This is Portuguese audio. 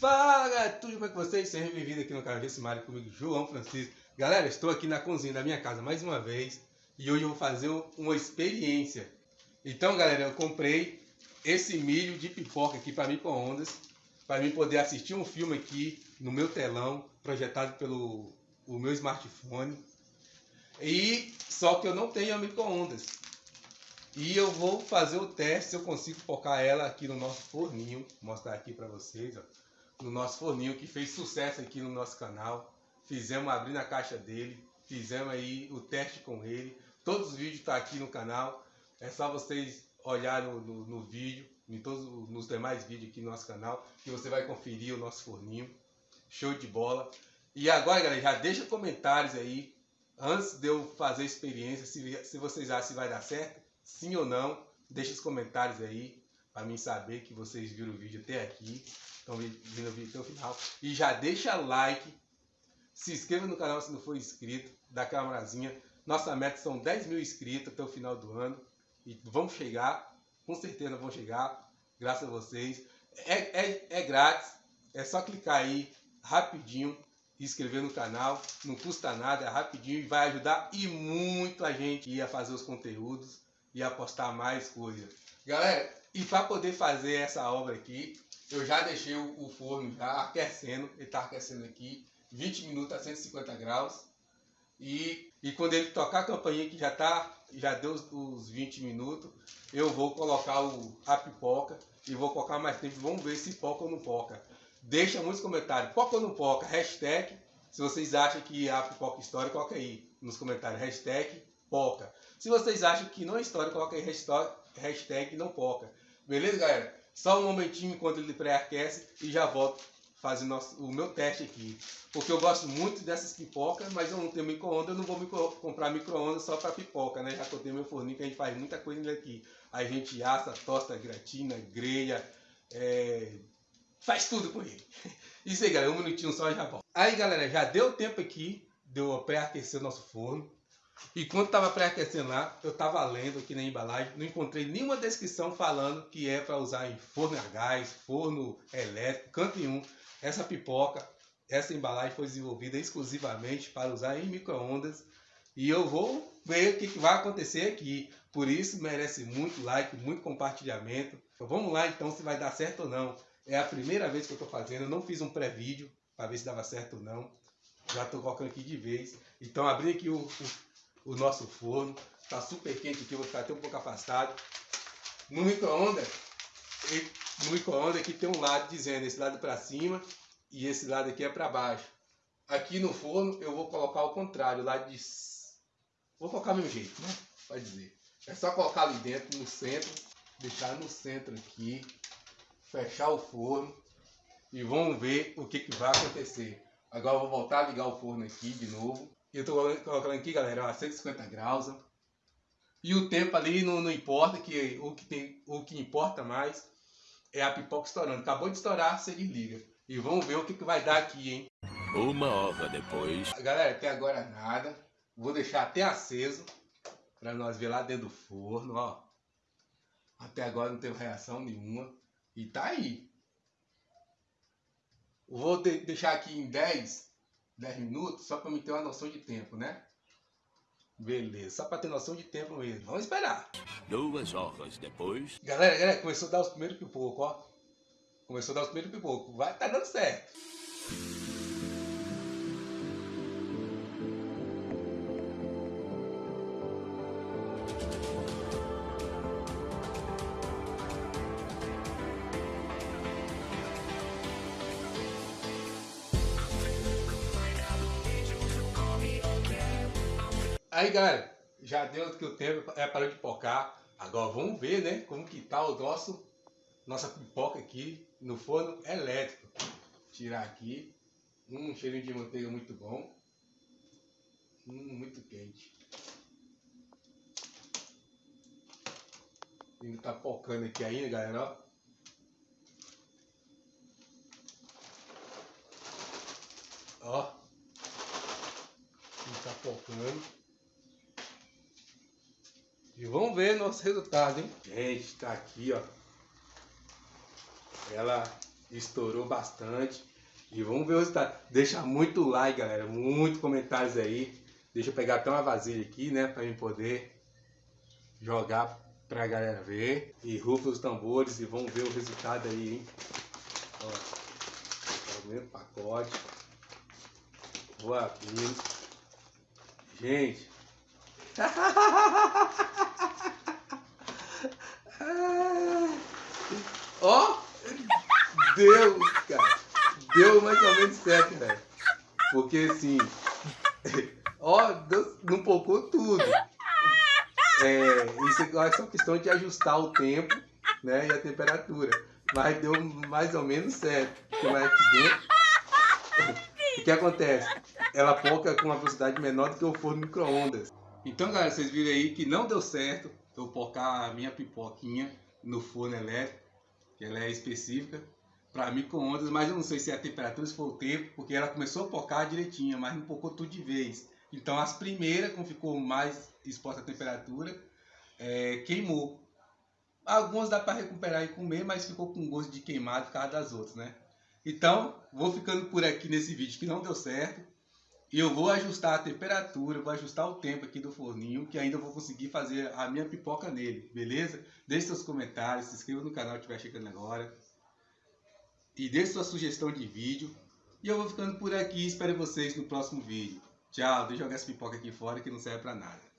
Fala tudo bem com vocês? Sejam bem-vindos aqui no canal Desse Mário comigo, João Francisco. Galera, estou aqui na cozinha da minha casa mais uma vez e hoje eu vou fazer uma experiência. Então galera, eu comprei esse milho de pipoca aqui para micro-ondas para mim poder assistir um filme aqui no meu telão projetado pelo o meu smartphone. E só que eu não tenho micro-ondas. E eu vou fazer o teste se eu consigo focar ela aqui no nosso forninho. Vou mostrar aqui para vocês, ó no nosso forninho, que fez sucesso aqui no nosso canal. Fizemos abrir na caixa dele, fizemos aí o teste com ele. Todos os vídeos estão tá aqui no canal. É só vocês olharem no, no, no, vídeo, em todos nos demais vídeos aqui no nosso canal, que você vai conferir o nosso forninho. Show de bola. E agora, galera, já deixa comentários aí, antes de eu fazer a experiência, se, se vocês acham que vai dar certo, sim ou não. Deixa os comentários aí, para mim saber que vocês viram o vídeo até aqui estão vendo o vídeo até o final. E já deixa like, se inscreva no canal se não for inscrito, dá aquela morazinha. Nossa meta são 10 mil inscritos até o final do ano. E vamos chegar, com certeza vamos chegar, graças a vocês. É, é, é grátis, é só clicar aí rapidinho, inscrever no canal, não custa nada, é rapidinho e vai ajudar e muito a gente a fazer os conteúdos e a postar mais coisas. Galera, e para poder fazer essa obra aqui, eu já deixei o, forno já aquecendo, ele está aquecendo aqui, 20 minutos a 150 graus. E, e quando ele tocar a campainha que já tá, já deu os, os 20 minutos, eu vou colocar o, a pipoca e vou colocar mais tempo. Vamos ver se poca ou não poca. Deixa muitos comentários, poca ou não poca, hashtag, se vocês acham que a pipoca história, coloca aí nos comentários, hashtag poca. Se vocês acham que não é história, coloca aí hashtag, não poca. Beleza, galera? Só um momentinho enquanto ele pré-aquece e já volto fazer o meu teste aqui. Porque eu gosto muito dessas pipocas, mas eu não tenho micro-ondas, eu não vou micro, comprar micro-ondas só para pipoca, né? Já que eu tenho meu forninho que a gente faz muita coisa aqui. A gente assa, tosta, gratina, grelha, é... faz tudo com ele. Isso aí, galera, um minutinho só e já volto. Aí, galera, já deu tempo aqui de eu pré-aquecer o nosso forno. E quando estava pré-aquecendo lá, eu estava lendo aqui na embalagem, não encontrei nenhuma descrição falando que é para usar em forno a gás, forno elétrico, canto nenhum. Essa pipoca, essa embalagem foi desenvolvida exclusivamente para usar em micro-ondas. E eu vou ver o que, que vai acontecer aqui. Por isso merece muito like, muito compartilhamento. Então vamos lá então se vai dar certo ou não. É a primeira vez que eu estou fazendo, eu não fiz um pré-vídeo para ver se dava certo ou não. Já estou colocando aqui de vez. Então abri aqui o, o o nosso forno. Está super quente aqui, vou ficar até um pouco afastado. No micro-ondas, no micro-ondas aqui tem um lado dizendo esse lado para cima e esse lado aqui é para baixo. Aqui no forno eu vou colocar o contrário, lado de... Vou colocar meu jeito, né? Pode dizer. É só colocar ali dentro, no centro, deixar no centro aqui, fechar o forno e vamos ver o que, que vai acontecer. Agora eu vou voltar a ligar o forno aqui de novo. Eu tô colocando aqui, galera, a 150 graus. E o tempo ali não, não importa, que o que, tem, o que importa mais é a pipoca estourando. Acabou de estourar, você desliga. E vamos ver o que, que vai dar aqui, hein? Uma hora depois. Galera, até agora nada. Vou deixar até aceso para nós ver lá dentro do forno, ó. Até agora não teve reação nenhuma. E tá aí. Vou de deixar aqui em 10 10 minutos, só para me ter uma noção de tempo, né? Beleza, só para ter noção de tempo mesmo. Vamos esperar. Duas horas depois. Galera, galera, começou a dar os primeiros pipocos, ó. Começou a dar os primeiros pipocos. Vai, tá dando certo. Aí, galera, já deu que o tempo é para de pipocar. Agora vamos ver, né, como que tá o nosso nossa pipoca aqui no forno elétrico. Tirar aqui. Um cheirinho de manteiga muito bom. Hum, muito quente. Ainda tá pocando aqui ainda, galera, ó. Ó. Tá pocando. E vamos ver nosso resultado, hein? Gente, tá aqui, ó. Ela estourou bastante. E vamos ver o resultado. Deixa muito like, galera. Muito comentários aí. Deixa eu pegar até uma vasilha aqui, né? Pra mim poder jogar pra galera ver. E rufa os tambores e vamos ver o resultado aí, hein? Ó, primeiro pacote. Vou abrindo. Gente. Ó! Deu, cara. Deu mais ou menos certo, velho. Porque assim. Ó, deu, não pocou tudo. É, isso é só questão de ajustar o tempo né, e a temperatura. Mas deu mais ou menos certo. Porque aqui dentro. O que acontece? Ela poca com uma velocidade menor do que o forno micro-ondas. Então, galera, vocês viram aí que não deu certo eu pocar a minha pipoquinha no forno elétrico, que ela é específica para micro-ondas, mas eu não sei se é a temperatura, se foi o tempo, porque ela começou a pocar direitinho, mas não pocou tudo de vez. Então as primeiras, como ficou mais exposta à temperatura, é, queimou. Algumas dá para recuperar e comer, mas ficou com gosto de queimado por causa das outras, né? Então, vou ficando por aqui nesse vídeo que não deu certo. E eu vou ajustar a temperatura, vou ajustar o tempo aqui do forninho, que ainda vou conseguir fazer a minha pipoca nele, beleza? Deixe seus comentários, se inscreva no canal que estiver chegando agora. E deixe sua sugestão de vídeo. E eu vou ficando por aqui, espero vocês no próximo vídeo. Tchau, deixa eu jogar essa pipoca aqui fora que não serve pra nada.